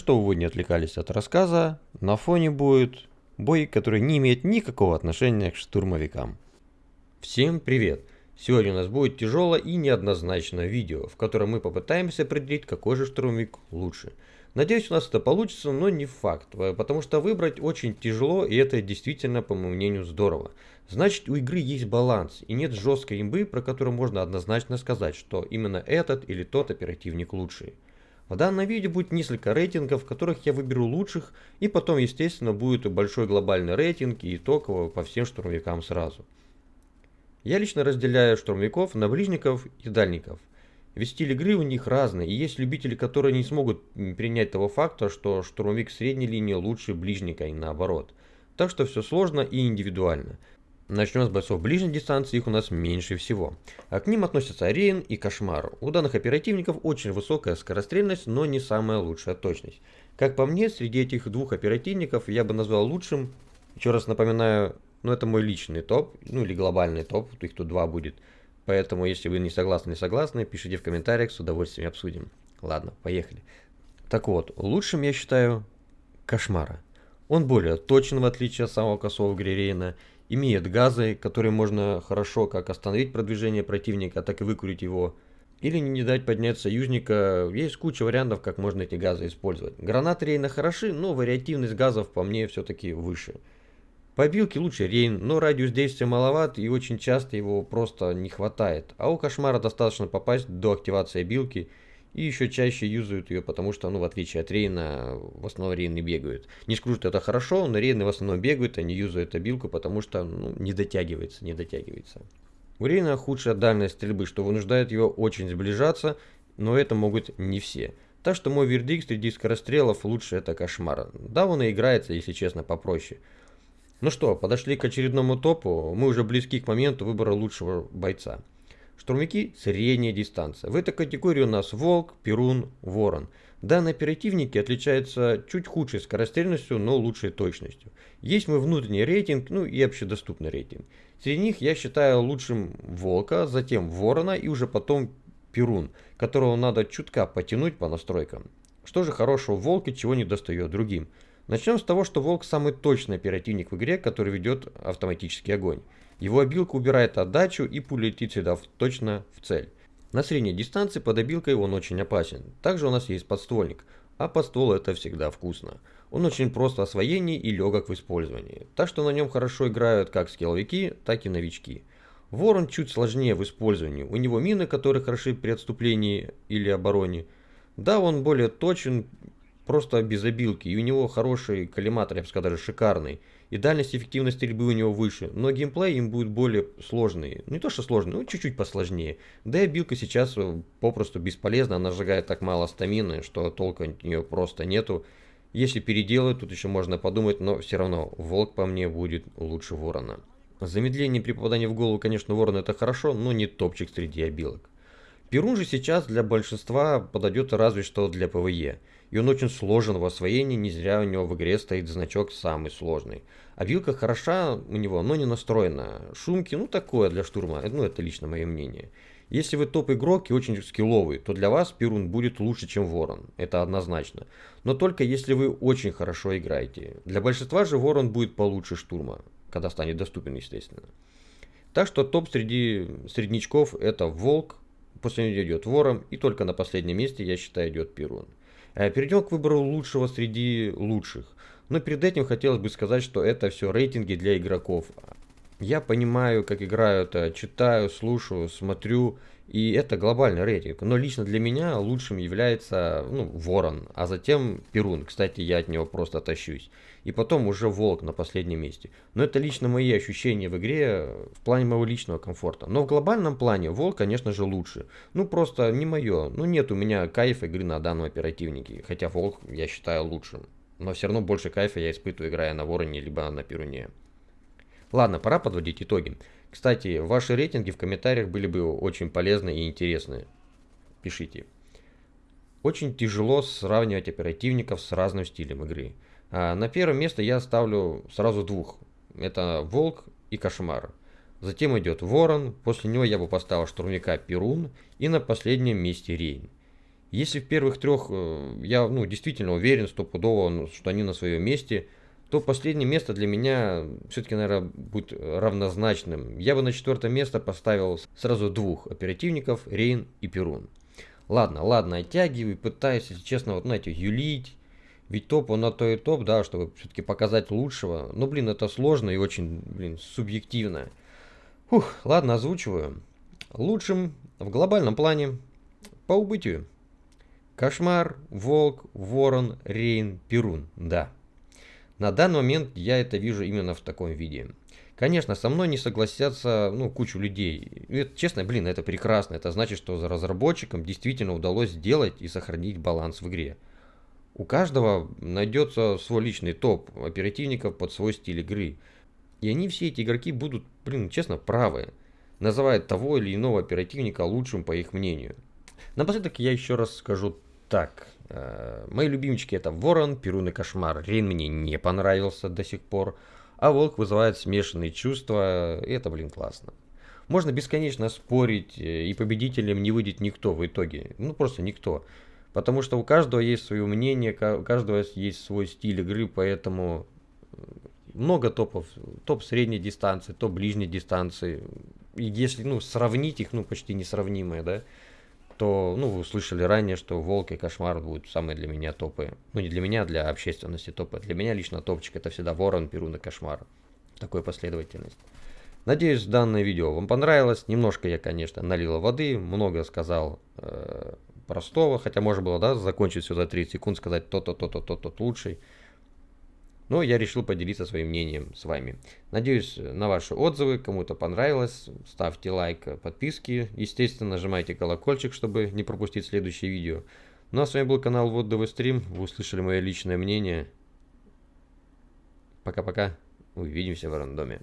чтобы вы не отвлекались от рассказа, на фоне будет бой, который не имеет никакого отношения к штурмовикам. Всем привет! Сегодня у нас будет тяжелое и неоднозначное видео, в котором мы попытаемся определить, какой же штурмовик лучше. Надеюсь, у нас это получится, но не факт, э, потому что выбрать очень тяжело, и это действительно, по моему мнению, здорово. Значит, у игры есть баланс, и нет жесткой имбы, про которую можно однозначно сказать, что именно этот или тот оперативник лучший. В данном видео будет несколько рейтингов, в которых я выберу лучших, и потом, естественно, будет большой глобальный рейтинг и итогово по всем штурмовикам сразу. Я лично разделяю штурмовиков на ближников и дальников. Ведь стиль игры у них разный, и есть любители, которые не смогут принять того факта, что штурмовик средней линии лучше ближника и наоборот. Так что все сложно и индивидуально. Начнем с бойцов ближней дистанции, их у нас меньше всего. А к ним относятся Рейн и Кошмар. У данных оперативников очень высокая скорострельность, но не самая лучшая точность. Как по мне, среди этих двух оперативников я бы назвал лучшим, еще раз напоминаю, ну это мой личный топ, ну или глобальный топ, их тут два будет. Поэтому, если вы не согласны, не согласны, пишите в комментариях, с удовольствием обсудим. Ладно, поехали. Так вот, лучшим я считаю Кошмара. Он более точен, в отличие от самого косого Грирейна, имеет газы, которые можно хорошо как остановить продвижение противника, так и выкурить его, или не дать поднять союзника. Есть куча вариантов, как можно эти газы использовать. Гранаты Рейна хороши, но вариативность газов по мне все-таки выше. По билке лучше Рейн, но радиус действия маловат и очень часто его просто не хватает. А у Кошмара достаточно попасть до активации билки – и еще чаще юзают ее, потому что, ну, в отличие от Рейна, в основном Рейны бегают. Не скажу, что это хорошо, но Рейны в основном бегают, они юзают обилку, потому что, ну, не дотягивается, не дотягивается. У Рейна худшая дальность стрельбы, что вынуждает его очень сближаться, но это могут не все. Так что мой вердикт среди скорострелов лучше это кошмар. Да, он и играется, если честно, попроще. Ну что, подошли к очередному топу, мы уже близки к моменту выбора лучшего бойца. Штурмовики – средняя дистанция. В этой категории у нас Волк, Перун, Ворон. Данные оперативники отличаются чуть худшей скорострельностью, но лучшей точностью. Есть мой внутренний рейтинг, ну и общедоступный рейтинг. Среди них я считаю лучшим Волка, затем Ворона и уже потом Перун, которого надо чутка потянуть по настройкам. Что же хорошего в Волке, чего не достает другим? Начнем с того, что Волк самый точный оперативник в игре, который ведет автоматический огонь. Его обилка убирает отдачу и пуля летит всегда точно в цель. На средней дистанции под обилкой он очень опасен. Также у нас есть подствольник, а подствол это всегда вкусно. Он очень прост в освоении и легок в использовании, так что на нем хорошо играют как скилловики, так и новички. Ворон чуть сложнее в использовании, у него мины, которые хороши при отступлении или обороне. Да, он более точен, просто без обилки, и у него хороший коллиматор, я бы сказал, даже шикарный и дальность эффективной стрельбы у него выше, но геймплей им будет более сложный. Не то что сложный, но чуть-чуть посложнее. Да и абилка сейчас э, попросту бесполезна, она сжигает так мало стамины, что толка от нее просто нету. Если переделают, тут еще можно подумать, но все равно волк по мне будет лучше ворона. Замедление при попадании в голову, конечно, ворона это хорошо, но не топчик среди обилок. Перун же сейчас для большинства подойдет разве что для PvE и он очень сложен в освоении, не зря у него в игре стоит значок самый сложный. Абилка хороша у него, но не настроена. Шумки, ну такое для штурма, ну это лично мое мнение. Если вы топ-игрок и очень скилловый, то для вас Перун будет лучше, чем Ворон. Это однозначно. Но только если вы очень хорошо играете. Для большинства же Ворон будет получше штурма, когда станет доступен, естественно. Так что топ среди среднячков это Волк, после него идет Ворон, и только на последнем месте, я считаю, идет Перун. Э, Перейдем к выбору лучшего среди лучших. Но перед этим хотелось бы сказать, что это все рейтинги для игроков. Я понимаю, как играют, э, читаю, слушаю, смотрю, и это глобальный рейтинг. Но лично для меня лучшим является ну, Ворон, а затем Перун. Кстати, я от него просто тащусь. И потом уже Волк на последнем месте. Но это лично мои ощущения в игре в плане моего личного комфорта. Но в глобальном плане Волк, конечно же, лучше. Ну, просто не мое. Ну, нет у меня кайфа игры на данном оперативнике. Хотя Волк я считаю лучшим. Но все равно больше кайфа я испытываю, играя на Вороне, либо на Перуне. Ладно, пора подводить итоги. Кстати, ваши рейтинги в комментариях были бы очень полезны и интересны. Пишите. Очень тяжело сравнивать оперативников с разным стилем игры. А на первое место я ставлю сразу двух. Это Волк и Кошмар. Затем идет Ворон, после него я бы поставил штурмовика Перун и на последнем месте Рейн. Если в первых трех э, я ну, действительно уверен стопудово, что они на своем месте, то последнее место для меня все-таки, наверное, будет равнозначным. Я бы на четвертое место поставил сразу двух оперативников, Рейн и Перун. Ладно, ладно, оттягиваю, пытаюсь, если честно, вот, знаете, юлить. Ведь топ, он на то и топ, да, чтобы все-таки показать лучшего. Но, блин, это сложно и очень, блин, субъективно. Фух, ладно, озвучиваю. Лучшим в глобальном плане по убытию. Кошмар, Волк, Ворон, Рейн, Перун. Да. На данный момент я это вижу именно в таком виде. Конечно, со мной не согласятся ну, кучу людей. Это, честно, блин, это прекрасно. Это значит, что за разработчикам действительно удалось сделать и сохранить баланс в игре. У каждого найдется свой личный топ оперативников под свой стиль игры. И они все эти игроки будут, блин, честно, правы. Называют того или иного оперативника лучшим по их мнению. Напоследок я еще раз скажу так, э, мои любимчики это Ворон, Перун и Кошмар. Рейн мне не понравился до сих пор, а Волк вызывает смешанные чувства, и это, блин, классно. Можно бесконечно спорить, э, и победителем не выйдет никто в итоге. Ну, просто никто. Потому что у каждого есть свое мнение, у каждого есть свой стиль игры, поэтому э, много топов. Топ средней дистанции, топ ближней дистанции. И если ну, сравнить их, ну, почти несравнимые, да, то, ну, вы услышали ранее, что Волк и Кошмар будут самые для меня топы. Ну, не для меня, а для общественности топы. Для меня лично топчик это всегда Ворон, Перун и Кошмар. Такой последовательность. Надеюсь, данное видео вам понравилось. Немножко я, конечно, налил воды, много сказал э, простого, хотя можно было, да, закончить все за 30 секунд, сказать то-то, то-то, то-то лучший. Но я решил поделиться своим мнением с вами. Надеюсь на ваши отзывы, кому-то понравилось. Ставьте лайк, подписки. Естественно, нажимайте колокольчик, чтобы не пропустить следующее видео. Ну а с вами был канал Вот ДВ Стрим. Вы услышали мое личное мнение. Пока-пока. Увидимся в рандоме.